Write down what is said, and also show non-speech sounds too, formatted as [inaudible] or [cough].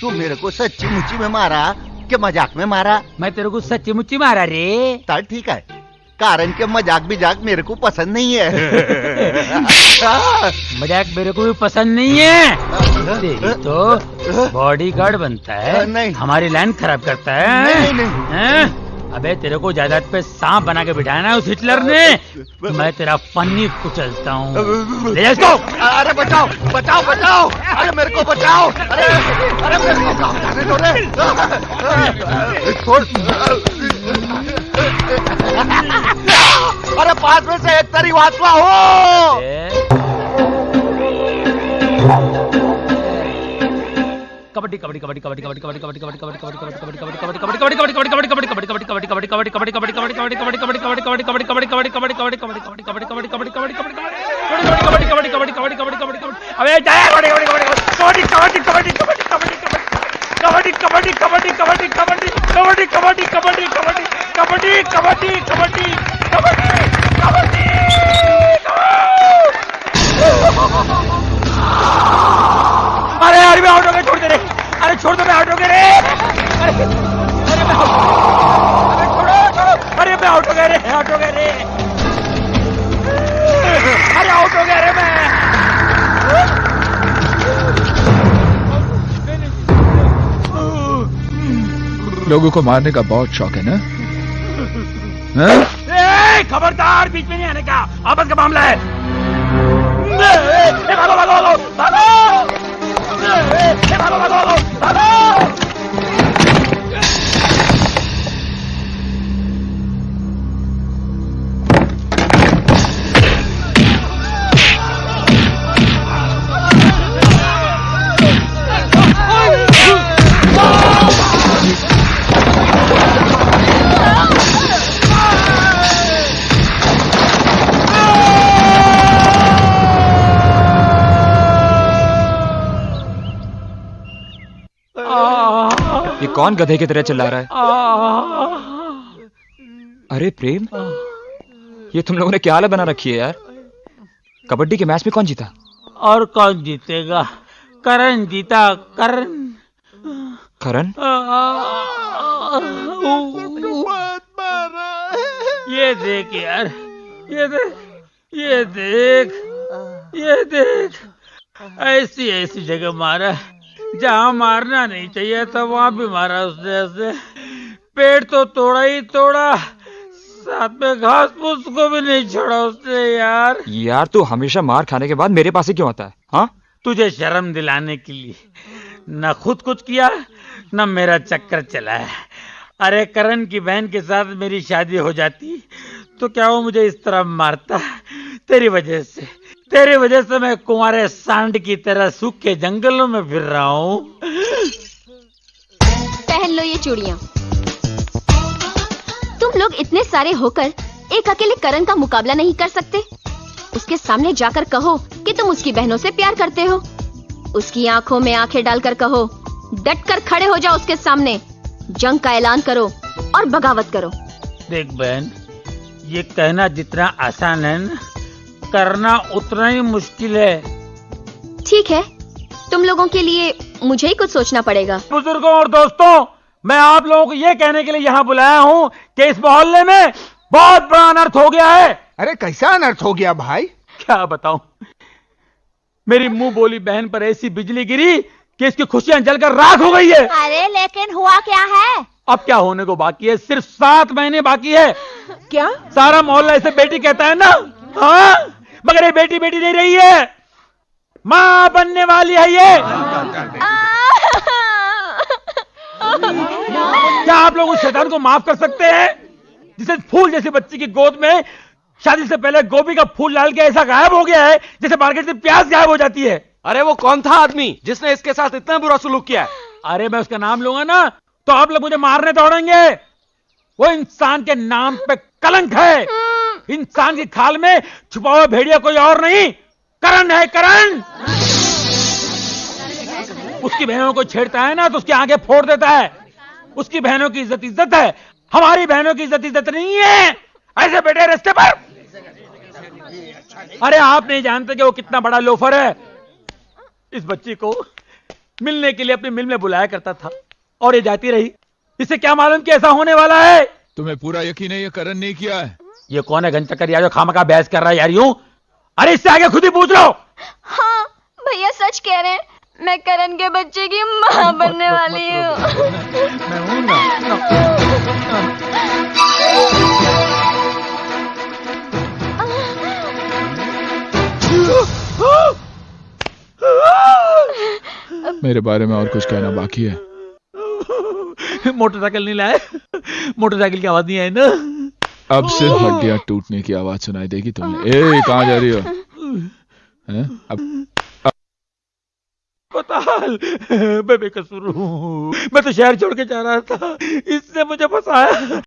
तू मेरे को सच्ची मुच्ची में मारा के मज़ाक में मारा? मैं तेरे को सच्ची मुच्ची मारा रे। चल ठीक है। कारण के मज़ाक भी जाक मेरे को पसंद नहीं है। [laughs] मज़ाक मेरे को भी पसंद नहीं है। तेरी तो बॉडी गार्ड बनता है। नहीं। हमारी लाइन खराब करता है। नहीं, नहीं। हैं? अबे तेरे को जायदाद पे सांप बना के बिठाया ना उस हिटलर ने। मैं तेरा फन्नी कुचलता हूँ। ले जा इसको अरे बचाओ बचाओ बचाओ। अरे मेरे को बचाओ। अरे अरे मेरे को काम जाने दो रे। छोड़ अरे पाँच में से एक तरी वाचवा हो। कबड्डी कबड्डी कबड्डी कबड्डी कबड्डी कबड्डी कबड्डी कबड्डी कबड्डी कबड्डी कबड्डी कबड्डी कबड्डी कबड्डी आउट हो गया रे आउट हो गया रे अरे आउट हो गया रे मैं लोगों को मारने का बहुत शौक है ना? हाँ? खबरदार बीच में नहीं आने का। आपस का मामला है। भागो भागो भागो। ये कौन गधे की तरह चिल्ला रहा है? अरे प्रेम ये तुम लोगों ने क्या हालत बना रखी है यार? कबड्डी के मैच में कौन जीता? और कौन जीतेगा? करण जीता करण। करण? ये देख यार ये देख ये देख ये देख। ऐसी ऐसी जगह मारा जहाँ मारना नहीं चाहिए था वहाँ भी मारा उसने ऐसे। पेड़ तो तोड़ा ही तोड़ा साथ में घास फूस को भी नहीं छोड़ा उसने यार। यार तू हमेशा मार खाने के बाद मेरे पास ही क्यों आता है हाँ? तुझे शर्म दिलाने के लिए न खुद कुछ किया न मेरा चक्कर चलाया अरे करण की बहन के साथ मेरी शादी हो जाती तो क्या वो मुझे इस तरह मारता तेरी वजह से? तेरी वजह से मैं कुंवारे सांड की तरह सूखे जंगलों में फिर रहा हूँ। पहन लो ये चूड़ियाँ। तुम लोग इतने सारे होकर एक अकेले करण का मुकाबला नहीं कर सकते। उसके सामने जाकर कहो कि तुम उसकी बहनों से प्यार करते हो। उसकी आँखों में आँखें डालकर कहो डट कर खड़े हो जाओ उसके सामने। जंग का ऐलान करो और बगावत करो। देख बहन ये कहना जितना आसान है ना करना उतना ही मुश्किल है। ठीक है। तुम लोगों के लिए मुझे ही कुछ सोचना पड़ेगा। बुज़ुर्गों और दोस्तों मैं आप लोगों को ये कहने के लिए यहाँ बुलाया हूँ कि इस मोहल्ले में बहुत बड़ा अनर्थ हो गया है। अरे कैसा अनर्थ हो गया भाई? क्या बताऊँ? मेरी मुँह बोली बहन पर ऐसी बिजली गिरी कि इसकी खुशियाँ जलकर राख हो गई है। अरे लेकिन हुआ क्या है? अब क्या होने को बाकी है? सिर्फ़ सात महीने बाकी है। क्या? सारा मोहल्ला इसे बेटी कहता है ना? हाँ? मगर ये बेटी बेटी नहीं रही है। माँ बनने वाली है ये। क्या आप लोग उस शैतान को माफ़ कर सकते हैं? जिसे फूल जैसी बच्ची की गोद में शादी से पहले गोभी का फूल डाल के ऐसा गायब हो गया है जैसे मार्केट से प्याज गायब हो जाती है। अरे वो कौन था आदमी जिसने इसके साथ इतना बुरा सुलूक किया अरे मैं उसका नाम लूँगा ना तो आप लोग मुझे मारने दौड़ेंगे। वो इंसान के नाम पे कलंक है। इंसान की खाल में छुपा हुआ भेड़िया कोई और नहीं। करण है, करण! उसकी बहनों को छेड़ता है ना तो उसकी आँखें फोड़ देता है। उसकी बहनों की इज़्ज़त इज़्ज़त है। हमारी बहनों की इज़्ज़त इज़्ज़त नहीं है। ऐसे बैठे रस्ते पर। अरे, आप नहीं जानते कि वो कितना बड़ा लोफर है। इस बच्ची को मिलने के लिए अपनी मिल में बुलाया करता था, और ये जाती रही। इसे क्या मालूम कि ऐसा होने वाला है? तुम्हें पूरा यकीन है ये करण नहीं किया है? ये कौन है घंचक्कर यार जो खामा का बहस कर रहा है यार यूँ? अरे इससे आगे खुद ही पूछ लो हाँ। भैया सच कह रहे हैं मैं करण के बच्चे की माँ बनने वाली हूँ। मैं हूँ ना। मेरे बारे में और कुछ कहना बाकी है। मोटरसाइकिल नहीं लाए। मोटरसाइकिल की आवाज़ नहीं आई ना। अब सिर्फ़ हड्डियाँ टूटने की आवाज़ सुनाई देगी तुमने। ए कहाँ जा रही हो? हैं? अब मैं बेकसूर हूँ। मैं तो शहर छोड़ के जा रहा था। इसने मुझे फंसाया।